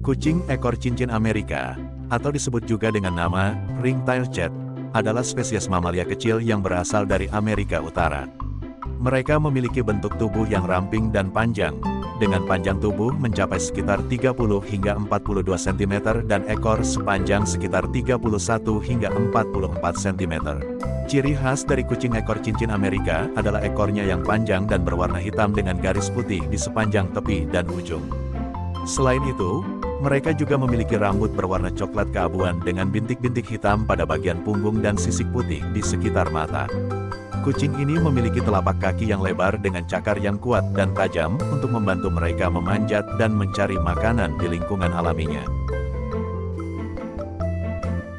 Kucing ekor cincin Amerika, atau disebut juga dengan nama ringtail cat, adalah spesies mamalia kecil yang berasal dari Amerika Utara. Mereka memiliki bentuk tubuh yang ramping dan panjang, dengan panjang tubuh mencapai sekitar 30 hingga 42 cm dan ekor sepanjang sekitar 31 hingga 44 cm. Ciri khas dari kucing ekor cincin Amerika adalah ekornya yang panjang dan berwarna hitam dengan garis putih di sepanjang tepi dan ujung. Selain itu, mereka juga memiliki rambut berwarna coklat keabuan dengan bintik-bintik hitam pada bagian punggung dan sisik putih di sekitar mata. Kucing ini memiliki telapak kaki yang lebar dengan cakar yang kuat dan tajam untuk membantu mereka memanjat dan mencari makanan di lingkungan alaminya.